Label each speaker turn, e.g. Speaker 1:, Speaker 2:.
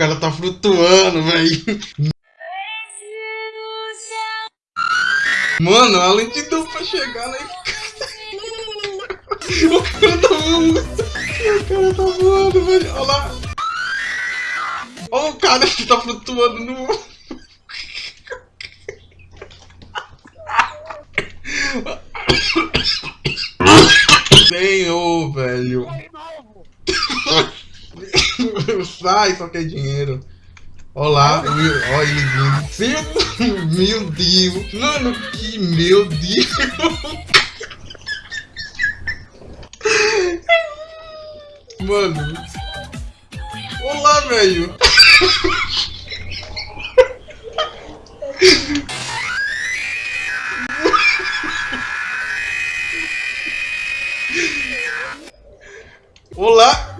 Speaker 1: cara tá flutuando, velho. Mano, a lentidão pra chegar lá O cara tá voando. O cara tá voando, velho. Olha lá. Olha o cara que tá flutuando no... Senhor, velho. Sai, só quer dinheiro. Olá, meu, ele vindo. Meu Deus. Mano, que meu Deus. Mano. Olá, velho. Olá.